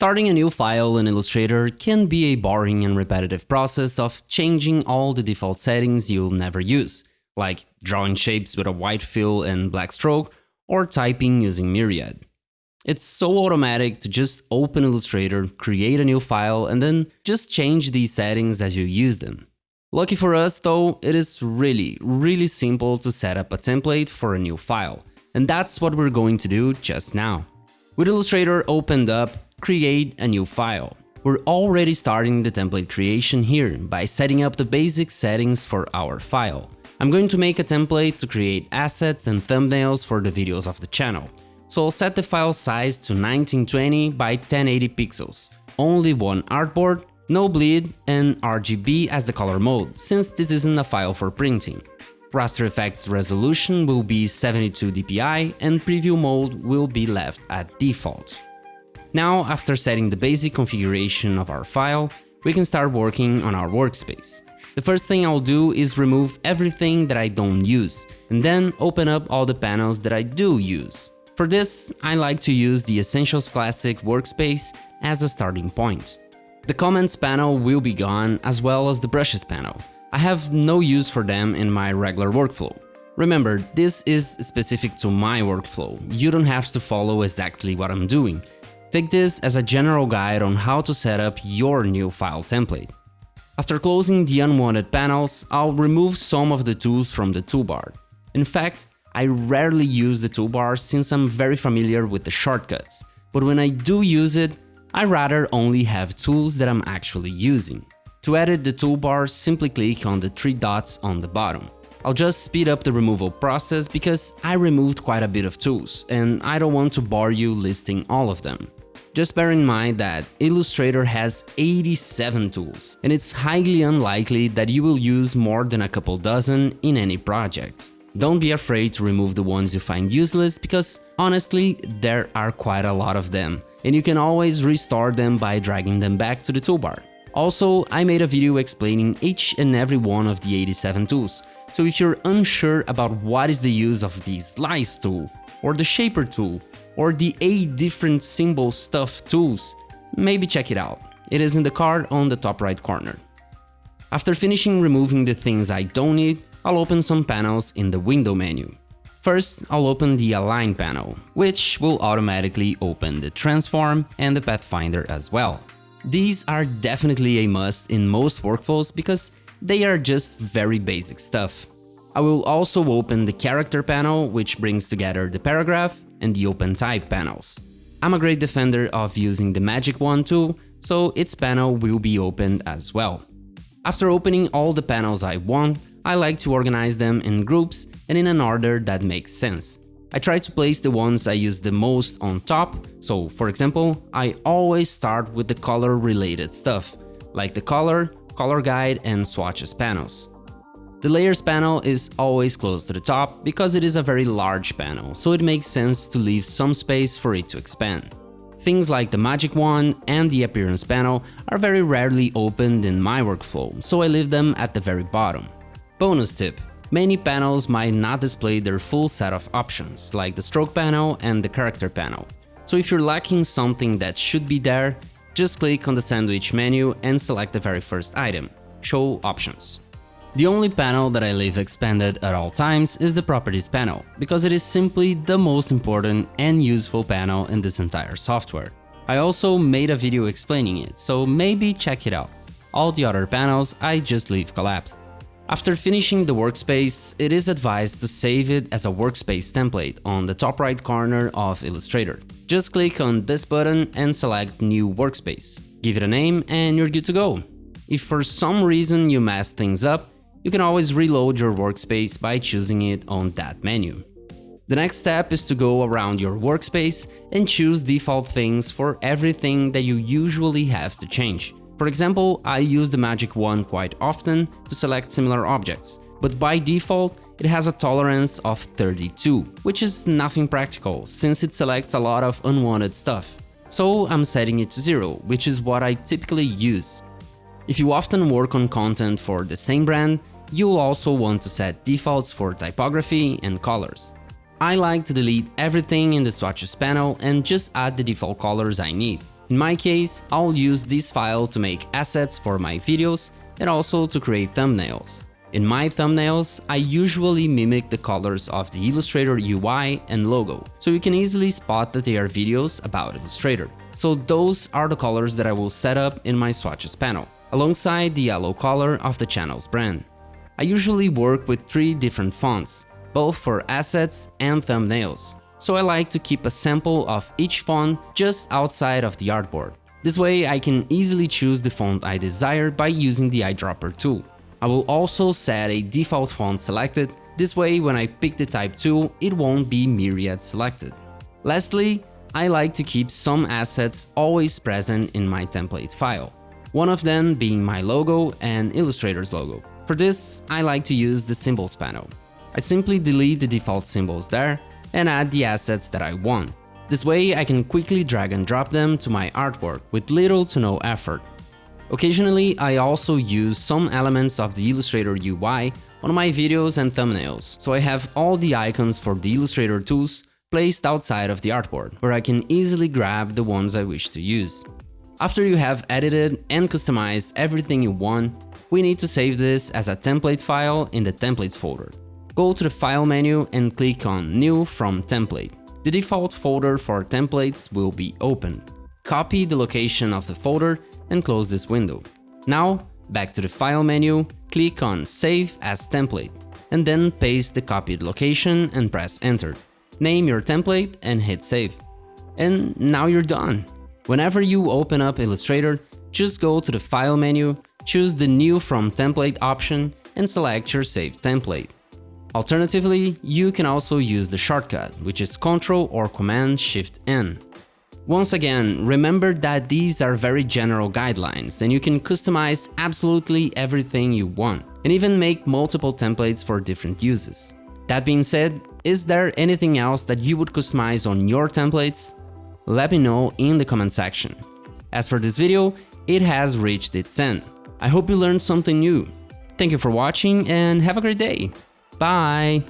Starting a new file in Illustrator can be a boring and repetitive process of changing all the default settings you'll never use, like drawing shapes with a white fill and black stroke, or typing using Myriad. It's so automatic to just open Illustrator, create a new file, and then just change these settings as you use them. Lucky for us though, it is really, really simple to set up a template for a new file, and that's what we're going to do just now. With Illustrator opened up, create a new file. We're already starting the template creation here by setting up the basic settings for our file. I'm going to make a template to create assets and thumbnails for the videos of the channel. So I'll set the file size to 1920 by 1080 pixels, only one artboard, no bleed and RGB as the color mode, since this isn't a file for printing. Raster Effects resolution will be 72 dpi and preview mode will be left at default. Now, after setting the basic configuration of our file, we can start working on our workspace. The first thing I'll do is remove everything that I don't use, and then open up all the panels that I do use. For this, I like to use the Essentials Classic workspace as a starting point. The comments panel will be gone, as well as the brushes panel. I have no use for them in my regular workflow. Remember, this is specific to my workflow, you don't have to follow exactly what I'm doing, Take this as a general guide on how to set up your new file template. After closing the unwanted panels, I'll remove some of the tools from the toolbar. In fact, I rarely use the toolbar since I'm very familiar with the shortcuts, but when I do use it, I rather only have tools that I'm actually using. To edit the toolbar, simply click on the three dots on the bottom. I'll just speed up the removal process because I removed quite a bit of tools, and I don't want to bore you listing all of them. Just bear in mind that Illustrator has 87 tools, and it's highly unlikely that you will use more than a couple dozen in any project. Don't be afraid to remove the ones you find useless because honestly, there are quite a lot of them, and you can always restore them by dragging them back to the toolbar. Also, I made a video explaining each and every one of the 87 tools, so if you're unsure about what is the use of the Slice tool, or the Shaper tool, or the 8 different symbol stuff tools, maybe check it out. It is in the card on the top right corner. After finishing removing the things I don't need, I'll open some panels in the window menu. First, I'll open the Align panel, which will automatically open the Transform and the Pathfinder as well. These are definitely a must in most workflows because they are just very basic stuff. I will also open the Character panel, which brings together the paragraph, and the Open Type panels. I'm a great defender of using the Magic Wand tool, so its panel will be opened as well. After opening all the panels I want, I like to organize them in groups and in an order that makes sense. I try to place the ones I use the most on top, so for example, I always start with the color related stuff, like the color, color guide and swatches panels. The layers panel is always close to the top because it is a very large panel, so it makes sense to leave some space for it to expand. Things like the magic wand and the appearance panel are very rarely opened in my workflow, so I leave them at the very bottom. Bonus tip, many panels might not display their full set of options, like the stroke panel and the character panel. So if you're lacking something that should be there, just click on the sandwich menu and select the very first item, Show Options. The only panel that I leave expanded at all times is the Properties panel, because it is simply the most important and useful panel in this entire software. I also made a video explaining it, so maybe check it out. All the other panels I just leave collapsed. After finishing the workspace, it is advised to save it as a workspace template on the top right corner of Illustrator. Just click on this button and select New Workspace. Give it a name and you're good to go. If for some reason you mess things up, you can always reload your workspace by choosing it on that menu. The next step is to go around your workspace and choose default things for everything that you usually have to change. For example, I use the magic wand quite often to select similar objects, but by default it has a tolerance of 32, which is nothing practical since it selects a lot of unwanted stuff. So I'm setting it to 0, which is what I typically use. If you often work on content for the same brand, you'll also want to set defaults for typography and colors. I like to delete everything in the swatches panel and just add the default colors I need. In my case, I'll use this file to make assets for my videos and also to create thumbnails. In my thumbnails, I usually mimic the colors of the Illustrator UI and logo, so you can easily spot that they are videos about Illustrator. So those are the colors that I will set up in my swatches panel, alongside the yellow color of the channel's brand. I usually work with three different fonts, both for assets and thumbnails, so I like to keep a sample of each font just outside of the artboard. This way I can easily choose the font I desire by using the eyedropper tool. I will also set a default font selected, this way when I pick the type tool it won't be myriad selected. Lastly, I like to keep some assets always present in my template file, one of them being my logo and Illustrator's logo. For this, I like to use the symbols panel. I simply delete the default symbols there and add the assets that I want. This way I can quickly drag and drop them to my artwork with little to no effort. Occasionally, I also use some elements of the Illustrator UI on my videos and thumbnails, so I have all the icons for the Illustrator tools placed outside of the artboard, where I can easily grab the ones I wish to use. After you have edited and customized everything you want, we need to save this as a template file in the Templates folder. Go to the File menu and click on New from Template. The default folder for templates will be open. Copy the location of the folder and close this window. Now, back to the File menu, click on Save as Template, and then paste the copied location and press Enter. Name your template and hit Save. And now you're done. Whenever you open up Illustrator, just go to the File menu, choose the New from Template option and select your saved template. Alternatively, you can also use the shortcut, which is Ctrl or Command Shift N. Once again, remember that these are very general guidelines and you can customize absolutely everything you want and even make multiple templates for different uses. That being said, is there anything else that you would customize on your templates? Let me know in the comment section. As for this video, it has reached its end. I hope you learned something new. Thank you for watching and have a great day. Bye!